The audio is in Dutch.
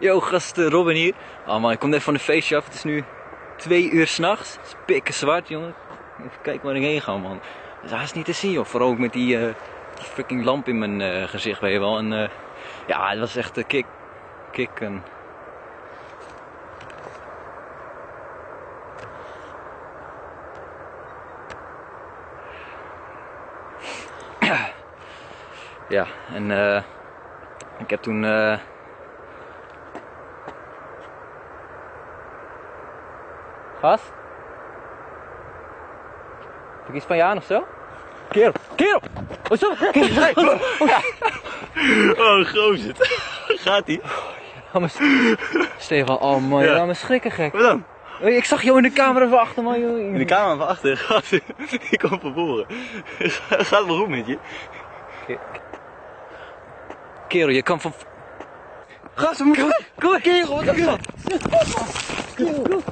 Yo, gasten, Robin hier. Oh man, ik kom net van de feestje af. Het is nu twee uur s'nachts. Het is pikken zwart, jongen. Even kijken waar ik heen ga, man. Het is haast niet te zien, joh. Vooral ook met die, eh, die fucking lamp in mijn eh, gezicht, weet je wel. En eh, ja, het was echt een kick. Kick en... Ja, en ik heb toen. Gast? Heb ik iets van je aan of zo? Kerel! Kerel! Wat zo? Kerel! Oh, gozer. Gaat ie? Ga me Stefan, oh man, Ja. me schrikken gek. Wat dan? Oh, Ik zag jou in de camera van achter man. joh. In de kamer van achter. Gast, ik kom van voren. Gaat wel goed met je? Kerel, je kan van. Gast, we moeten... Kom maar, kerel, wat is dat? Kerel,